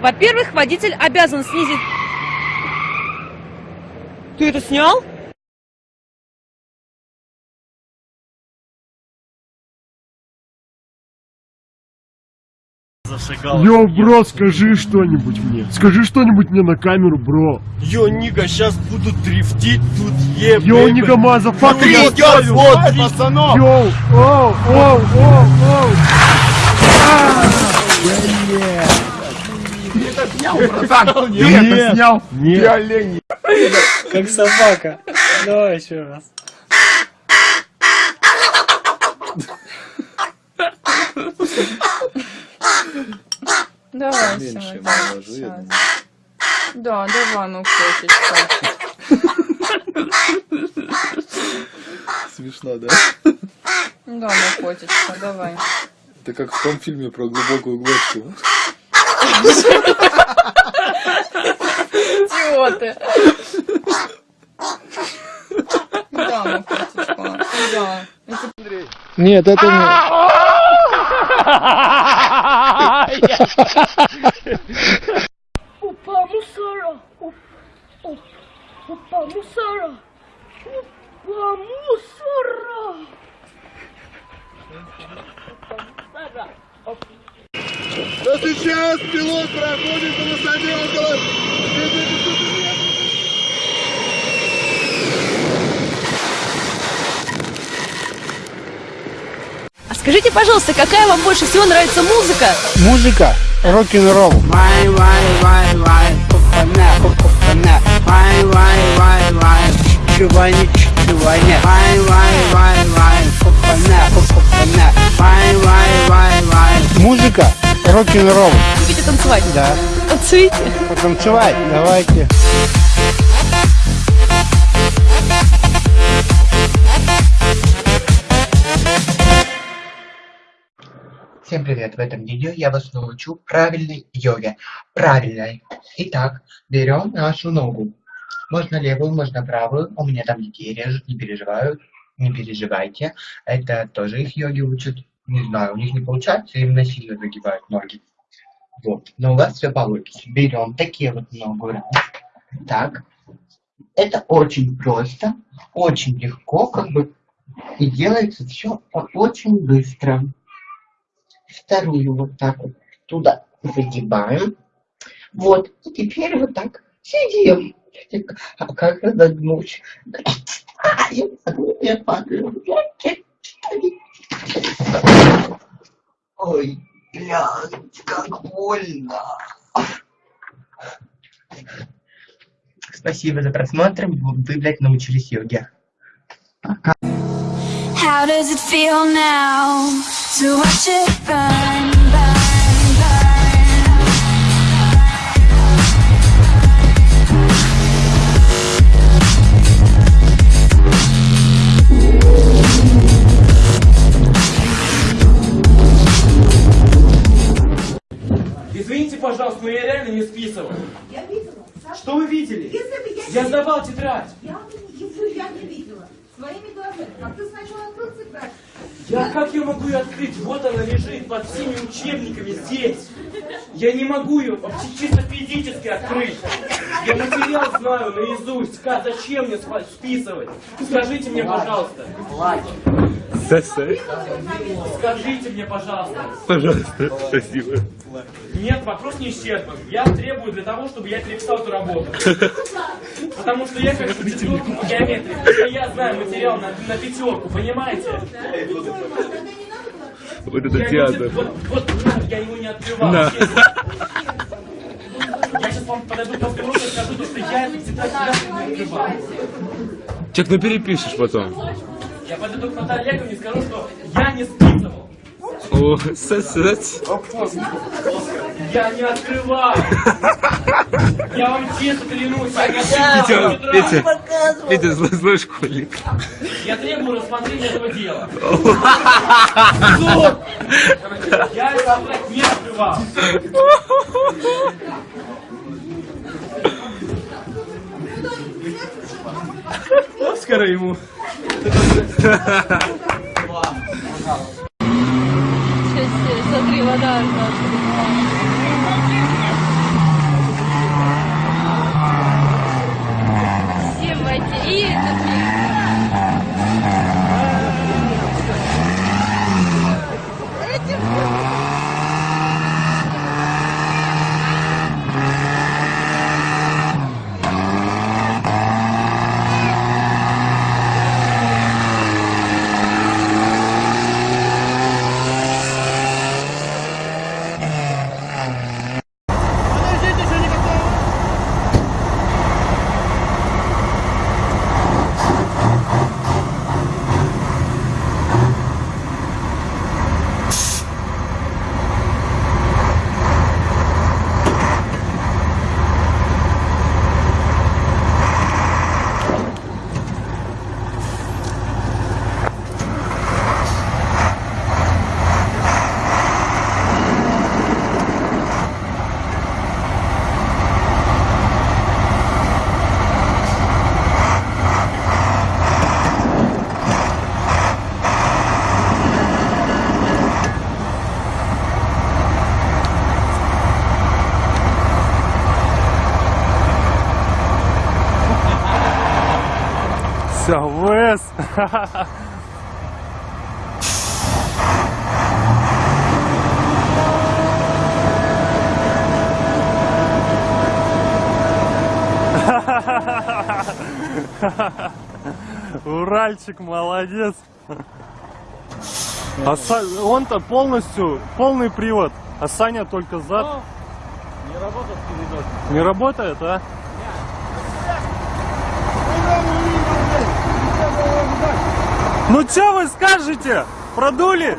Во-первых, водитель обязан снизить... Ты это снял? Зашагал. Yo, бро, скажи что-нибудь мне. Скажи что-нибудь мне на камеру, бро. Yo, nigga, сейчас буду дрифтить тут, yeah, Yo, baby. nigga motherfucker, я ставлю. вот, пацанов. Yo, оу, оу, оу, оу. Ты это снял? Нет. Как собака. Давай еще раз. Давай, Меньше думаю. Да, давай, ну котечка. Смешно, да? Да, ну котечка, давай. Это как в том фильме про глубокую глотку. Идиоты. Ну. Нет, это не... Опа, мусора! Опа, опа, мусора! Опа, мусора! Да сейчас пилот проходит по высоте около... А скажите, пожалуйста, какая вам больше всего нравится музыка? Музыка, рок-н-ролл. Музыка, рок-н-ролл. Любите танцевать? Да. Танцуйте. Потанцевать, давайте. Всем привет! В этом видео я вас научу правильной йоге. Правильной. Итак, берем нашу ногу. Можно левую, можно правую. У меня там детей режут, не переживают. Не переживайте. Это тоже их йоги учат. Не знаю, у них не получается, им насильно загибают ноги. Вот. Но у вас все получится. Берем такие вот ногу. Так. Это очень просто, очень легко, как бы. И делается все очень быстро вторую вот так вот туда загибаем. Вот, и теперь вот так сидим. А как разогнуть? А, я падаю. Ой, блядь, как больно. Спасибо за просмотр. Вы, блядь, научились йоге. How does it feel now to watch it burn, но я реально не списывал. Я видела. Саша, Что вы видели? Если бы я... Я сдавал тетрадь. Я, его я не видела. Своими глазами. А ты сначала открыл тетрадь. Я как я могу ее открыть? Вот она лежит под всеми учебниками здесь. Я не могу ее вообще чисто физически открыть. Я материал знаю наизусть. Как, зачем мне списывать? Скажите мне, пожалуйста. Скажите мне, пожалуйста. Пожалуйста, спасибо. Нет, вопрос не исчерпан. Я требую для того, чтобы я переписал эту работу. Потому что я как четверку по геометрии. Я знаю материал на, на пятерку, понимаете? Вот Я не- Вот, вот на, я его не открывал. Честно. Я сейчас вам подойду после урока и скажу, то, что я никогда не открывал. Чек, ну перепишешь потом. Я подойду к Наталье Яковлевне и скажу, что я не списывал. О, сосать. Я не открывал. Я вам честно клянусь, я не Петя. Петя, Петя, злой, злой школьник. Я требую рассмотрения этого дела. Суд! Я тетрадь не открывал. Оскара ему. Сейчас, смотри, вода. ВС. Уральчик, молодец. А Са- он-то полностью, полный привод, а Саня только зад. Не работает передок. Не работает, а? Ну что вы скажете? Продули?